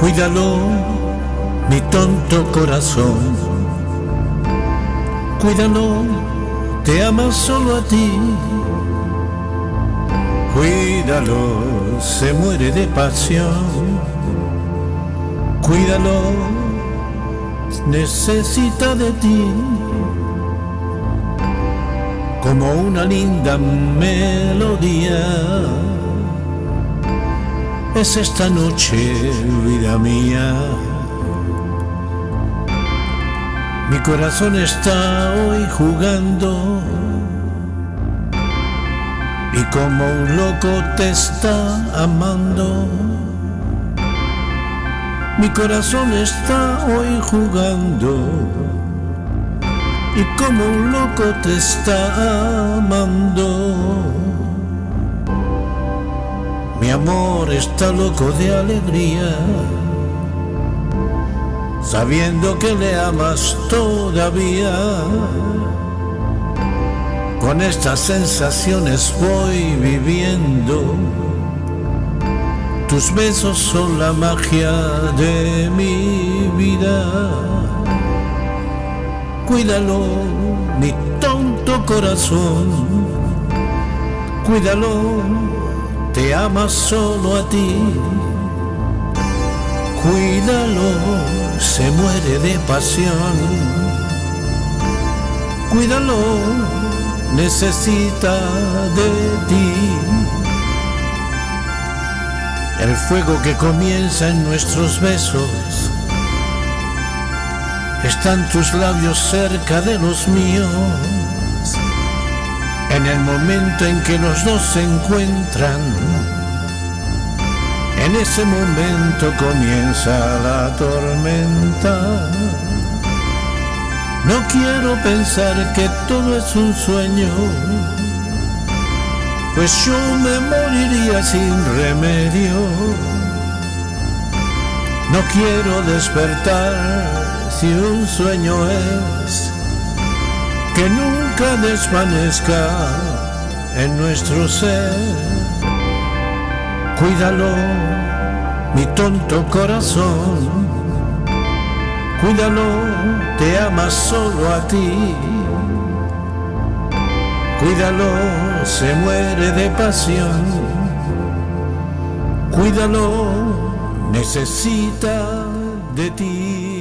Cuídalo, mi tonto corazón. Cuídalo, te ama solo a ti. Cuídalo, se muere de pasión. Cuídalo, necesita de ti. Como una linda melodía es esta noche, vida mía. Mi corazón está hoy jugando y como un loco te está amando. Mi corazón está hoy jugando y como un loco te está amando. Mi amor está loco de alegría, sabiendo que le amas todavía. Con estas sensaciones voy viviendo. Tus besos son la magia de mi vida. Cuídalo, mi tonto corazón. Cuídalo te ama solo a ti. Cuídalo, se muere de pasión. Cuídalo, necesita de ti. El fuego que comienza en nuestros besos. Están tus labios cerca de los míos en el momento en que los dos se encuentran, en ese momento comienza la tormenta. No quiero pensar que todo es un sueño, pues yo me moriría sin remedio. No quiero despertar si un sueño es que nunca desvanezca en nuestro ser. Cuídalo, mi tonto corazón. Cuídalo, te ama solo a ti. Cuídalo, se muere de pasión. Cuídalo, necesita de ti.